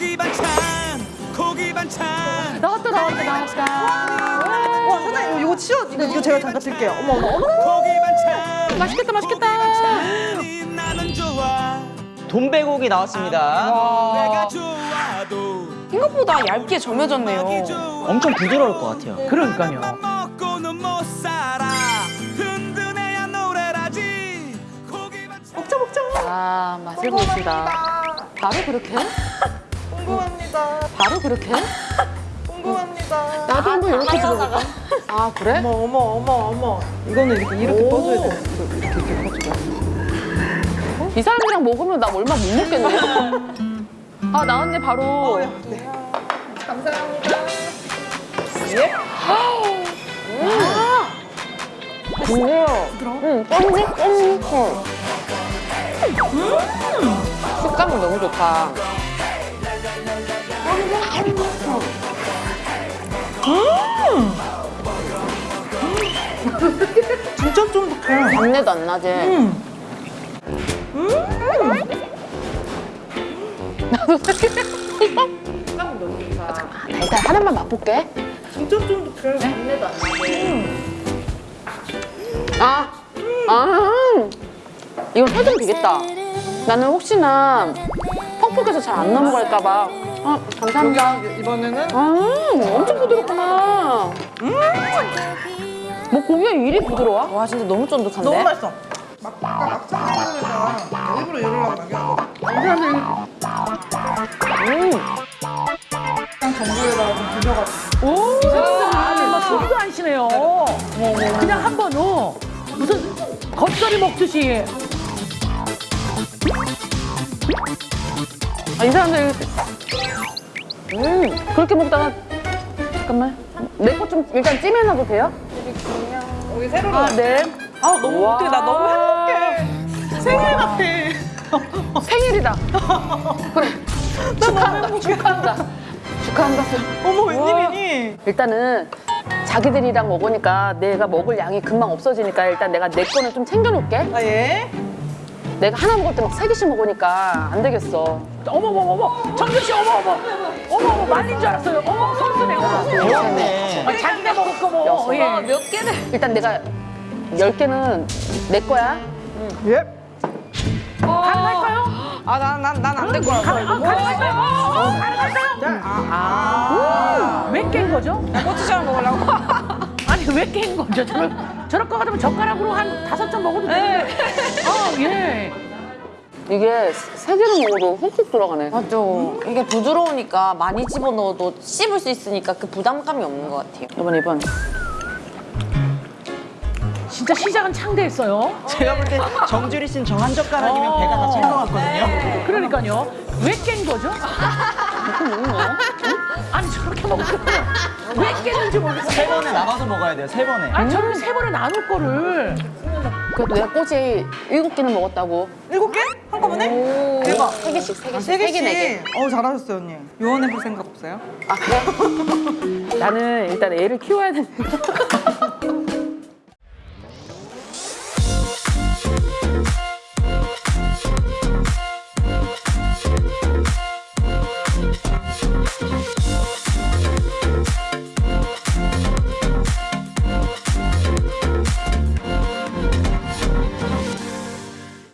고기 반찬 고기 반찬 나왔다 나왔다 나왔다. 와 사장님 이거 치워 이거, 이거 제가 잠깐 들게요. 어머 어머 어머. 고기 반찬 맛있겠다 맛있겠다. 돈배고기 나왔습니다. 좋아도 생각보다 얇게 점여졌네요. 엄청 부드러울 것 같아요. 그러니까요. 먹자 먹자. 아 맛을 보시다. 바로 그렇게? 궁금합니다. 바로 그렇게? 궁금합니다. 나도 한번 이렇게 들어볼까? 아 그래? 어머 어머 어머 어머. 이거는 이렇게 이렇게 오. 떠줘야 돼. 이렇게 이렇게 떠줘야 이 사람이랑 먹으면 나 얼마 못 먹겠네. 아 나왔네 바로. 네. 감사합니다. 예? 뭐야? 응, 쫀득 쫀득. 식감은 너무 좋다. 진짜 쫀득해. 잡내도 안 나지? 음. 아, 나 일단 하나만 맛볼게. 진짜 쫀득해. 아, 아, 이건 설정 되겠다. 나는 혹시나 퍽퍽해서 잘 안 넘어갈까봐. 아, 감사합니다. 이번에는 아, 엄청 부드럽구나. 뭐 고기가 이리 부드러워? 와 진짜 너무 쫀득한데? 너무 맛있어. 막 막창 먹으면서 일부러 이러려고 남겨놨거든. 음. 그냥 전부에다가 좀 비벼가지고. 오, 이 사람들은 막 손도 안 쉬네요. 그냥 한 번, 어. 무슨 겉절이 먹듯이. 아, 이 사람들. 음, 그렇게 먹다가. 잠깐만. 내 거 좀 일단 찜해놔도 돼요? 여기 세로로. 아, 네. 아 너무 와. 어떡해 나 너무 행복해. 생일 같아. 생일이다. 그래. 축하한다. 축하한다. 축하한다. 어머 웬일이니? 일단은 자기들이랑 먹으니까 내가 먹을 양이 금방 없어지니까 일단 내가 내 거는 좀 챙겨놓을게. 아 예? 내가 하나 먹을 때 막 세 개씩 먹으니까 안 되겠어. 어머머머머. 정준 씨, 어머어머. 어머어머, 말린 줄 알았어요. 어머, 선수네, 어머. 배웠네. 아, 자기네 먹을 거 뭐. 예. 몇 개를 일단 내가 열 개는 내 거야. 예? 가능할까요? 아난 난안될 거라고 가능, 아, 가능할까요? 어, 어, 가능할까요? 아. 왜깬 거죠? 고추장 먹으려고 아니, 왜 깬 거죠? 저럴, 저럴 거 같으면 젓가락으로 한 다섯 점 먹어도 되는데. 아, 예. 이게 세 개를 먹어도 훅훅 들어가네. 맞아 이게 부드러우니까 많이 집어넣어도 씹을 수 있으니까 그 부담감이 없는 것 같아요 이번 이번. 진짜 시작은 창대했어요. 제가 볼 때 정주리 씨는 저한 젓가락이면 배가 다 찰 것 같거든요. 그러니까요. 왜 깬 거죠? 아니 저렇게 먹으면 왜 깼는지 모르겠어요. 세 번에 나눠서 먹어야 돼요. 세 번에. 아니 저렇게 세 번에 나눌 거를 그래도 내가 꼬지 일곱 개는 먹었다고. 일곱 개? 한꺼번에? 대박. 세 개씩, 세 개씩. 세세 개, 네 개. 어 잘하셨어요 언니. 요원해 볼 생각 없어요? 아, 그래? 나는 일단 애를 키워야 되는